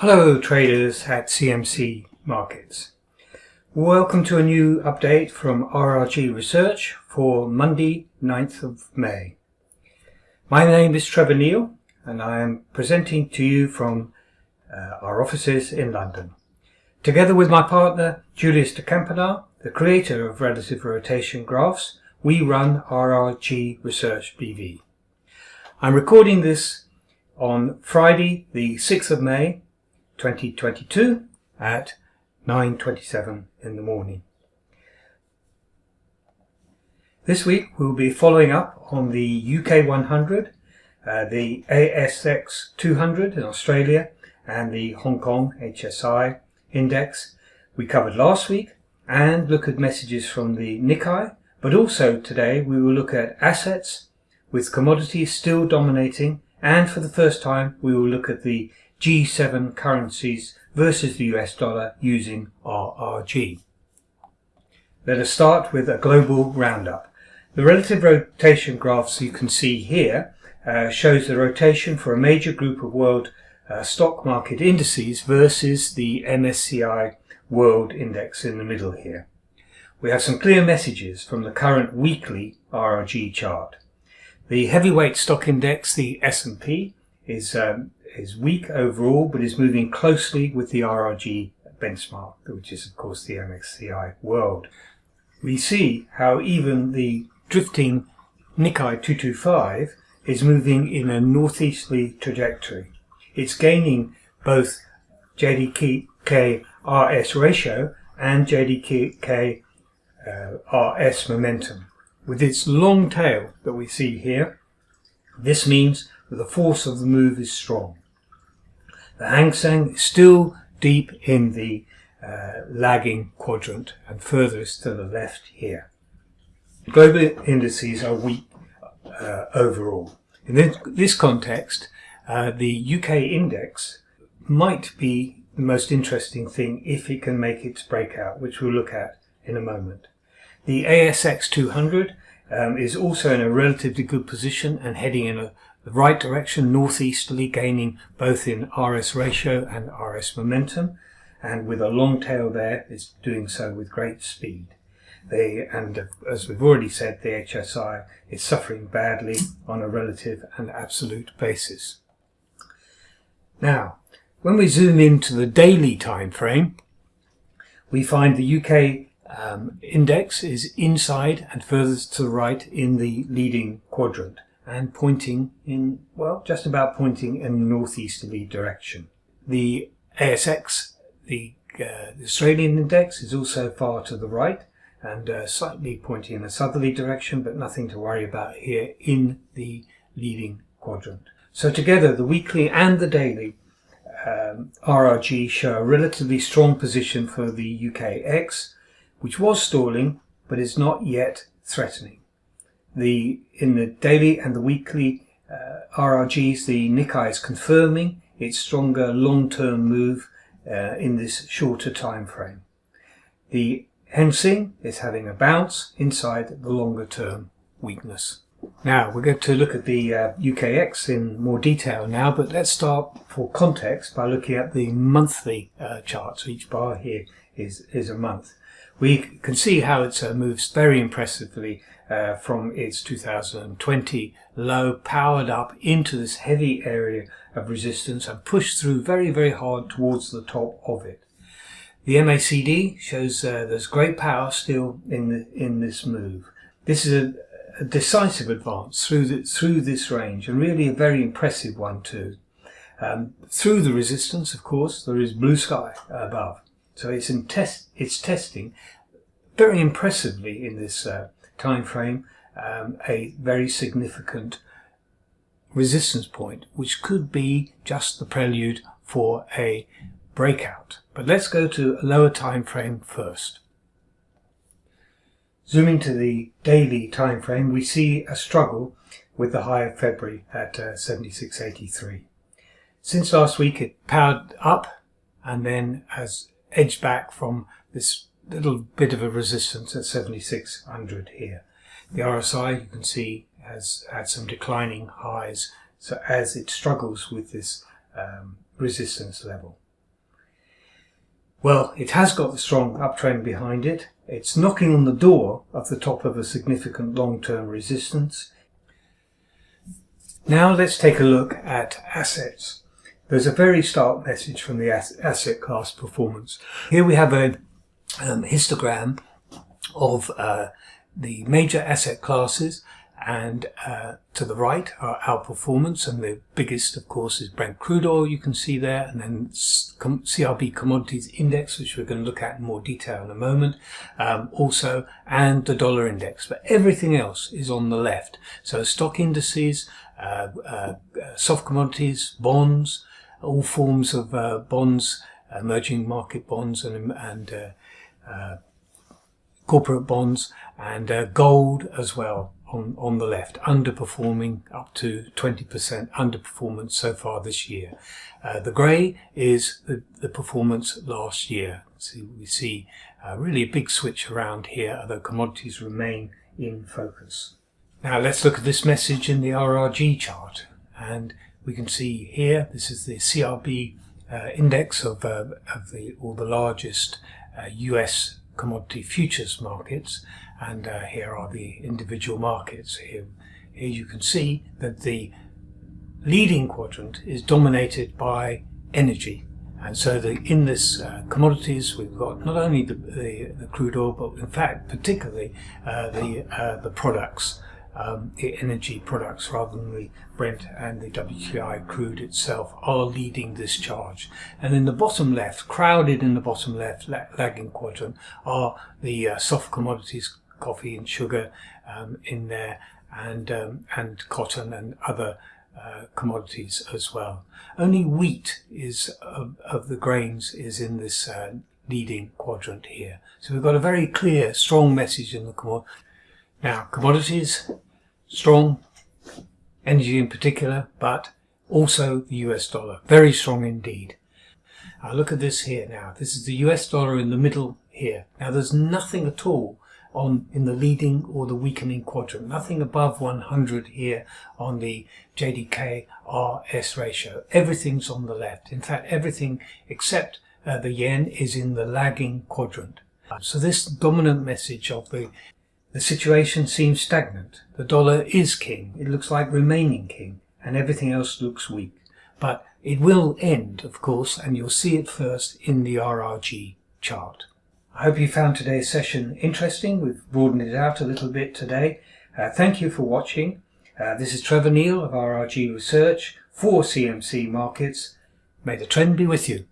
Hello traders at CMC Markets. Welcome to a new update from RRG Research for Monday 9th of May. My name is Trevor Neal and I am presenting to you from uh, our offices in London. Together with my partner Julius de Kempenaer, the creator of Relative Rotation Graphs, we run RRG Research BV. I'm recording this on Friday the 6th of May 2022 at 9.27 in the morning. This week we'll be following up on the UK 100, uh, the ASX 200 in Australia and the Hong Kong HSI index we covered last week and look at messages from the Nikkei but also today we will look at assets with commodities still dominating and for the first time we will look at the G7 currencies versus the US dollar using RRG. Let us start with a global roundup. The relative rotation graphs you can see here uh, shows the rotation for a major group of world uh, stock market indices versus the MSCI World Index in the middle here. We have some clear messages from the current weekly RRG chart. The heavyweight stock index, the S&P, is um, is weak overall, but is moving closely with the RRG benchmark, which is of course the MSCI World. We see how even the drifting Nikkei 225 is moving in a northeasterly trajectory. It's gaining both JDK RS ratio and JDK uh, RS momentum. With its long tail that we see here, this means that the force of the move is strong. The Hang Seng is still deep in the uh, lagging quadrant and furthest to the left here. Global indices are weak uh, overall. In this, context, uh, the UK index might be the most interesting thing if it can make its breakout, which we'll look at in a moment. The ASX 200 um, is also in a relatively good position and heading in a the right direction northeasterly gaining both in RS ratio and RS momentum and with a long tail there is doing so with great speed. They, and as we've already said, the HSI is suffering badly on a relative and absolute basis. Now, when we zoom into the daily time frame, we find the UK um, index is inside and furthest to the right in the leading quadrant and pointing in, well, just about pointing in a northeasterly direction. The ASX, the, uh, the Australian index, is also far to the right and uh, slightly pointing in a southerly direction, but nothing to worry about here in the leading quadrant. So together, the weekly and the daily um, RRG show a relatively strong position for the UKX, which was stalling, but is not yet threatening the in the daily and the weekly uh, RRGs, the Nikkei is confirming its stronger long-term move uh, in this shorter time frame. The Hang Seng is having a bounce inside the longer-term weakness. Now we're going to look at the uh, UKX in more detail now, but let's start for context by looking at the monthly uh, charts. Each bar here is, is a month. We can see how it uh, moves very impressively uh, from its 2020 low powered up into this heavy area of resistance and pushed through very very hard towards the top of it. The MACD shows uh, there's great power still in the, in this move. This is a, a decisive advance through the, through this range and really a very impressive one too. Um, through the resistance, of course, there is blue sky above. So it's test, it's testing very impressively in this uh, time frame um, a very significant resistance point, which could be just the prelude for a breakout. But let's go to a lower time frame first. Zooming to the daily time frame, we see a struggle with the high of February at uh, 76.83. Since last week, it powered up and then has edged back from this little bit of a resistance at 7600 here. The RSI you can see has had some declining highs so as it struggles with this um, resistance level. Well, it has got the strong uptrend behind it. It's knocking on the door of the top of a significant long-term resistance. Now let's take a look at assets. There's a very stark message from the asset class performance. Here we have a um, histogram of uh, the major asset classes and uh, to the right are outperformance and the biggest of course is Brent crude oil you can see there and then CRB commodities index which we're going to look at in more detail in a moment um, also and the dollar index but everything else is on the left. So stock indices uh, uh, soft commodities bonds all forms of uh, bonds emerging market bonds and, and uh, uh, corporate bonds and gold as well on, on the left, underperforming up to 20% underperformance so far this year. Uh, the grey is the, the performance last year. So we see uh, really a big switch around here, although commodities remain in focus. Now let's look at this message in the RRG chart. And we can see here, this is the CRB uh, index of, uh, of the, all the largest US uh, commodity futures markets and uh, here are the individual markets. Here, here you can see that the leading quadrant is dominated by energy and so the, in this uh, commodities we've got not only the, the, the, crude oil but in fact particularly uh, the, uh, the products um, the energy products rather than the Brent and the WTI crude itself are leading this charge. And in the bottom left, crowded in the bottom left, lagging quadrant, are the uh, soft commodities, coffee and sugar um, in there, and um, and cotton and other uh, commodities as well. Only wheat is of, of the grains is in this uh, leading quadrant here. So we've got a very clear, strong message in the commodity. Now, commodities, strong, energy in particular, but also the US dollar, very strong indeed. Now look at this here now. This is the US dollar in the middle here. Now there's nothing at all on in the leading or the weakening quadrant. Nothing above 100 here on the JDK RS ratio. Everything's on the left. In fact, everything except uh, the yen is in the lagging quadrant. So this dominant message of the the situation seems stagnant. The dollar is king. It looks like remaining king and everything else looks weak. But it will end, of course, and you'll see it first in the RRG chart. I hope you found today's session interesting. We've broadened it out a little bit today. Uh, thank you for watching. Uh, this is Trevor Neal of RRG Research for CMC Markets. May the trend be with you.